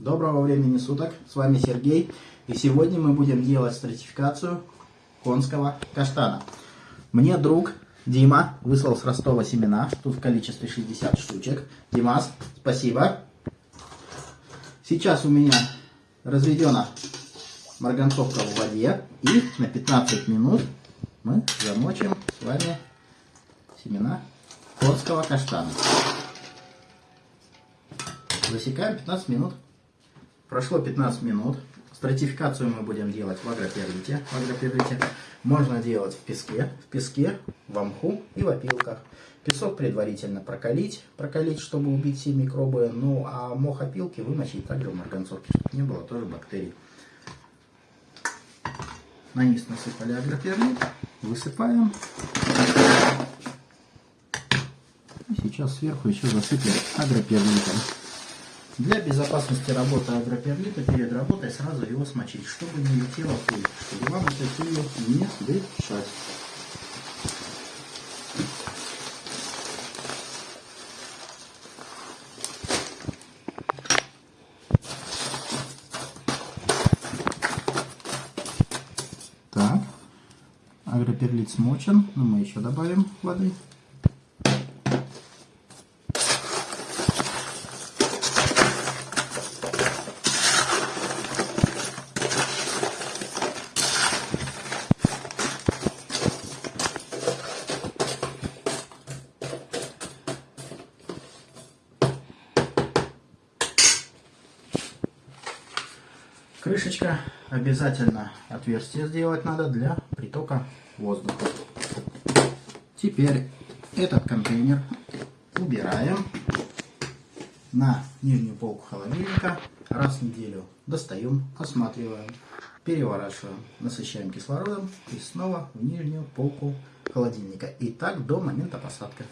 Доброго времени суток, с вами Сергей, и сегодня мы будем делать стратификацию конского каштана. Мне друг Дима выслал с Ростова семена, тут в количестве 60 штучек. Димас, спасибо. Сейчас у меня разведена марганцовка в воде, и на 15 минут мы замочим с вами семена конского каштана. Засекаем 15 минут. Прошло 15 минут. Стратификацию мы будем делать в агроперлите. В агроперлите можно делать в песке, в песке, в мху и в опилках. Песок предварительно прокалить, прокалить, чтобы убить все микробы. Ну а мох опилки вымочить также в марганцовке, чтобы не было тоже бактерий. На низ насыпали агроперлит, высыпаем. И сейчас сверху еще засыпем агроперлитом. Для безопасности работы агроперлита перед работой сразу его смочить, чтобы не летела пыль, чтобы вам этой пылью не дышать. Так, агроперлит смочен, но мы еще добавим воды. Крышечка обязательно отверстие сделать надо для притока воздуха. Теперь этот контейнер убираем на нижнюю полку холодильника. Раз в неделю достаем, осматриваем, переворачиваем, насыщаем кислородом и снова в нижнюю полку холодильника. И так до момента посадки.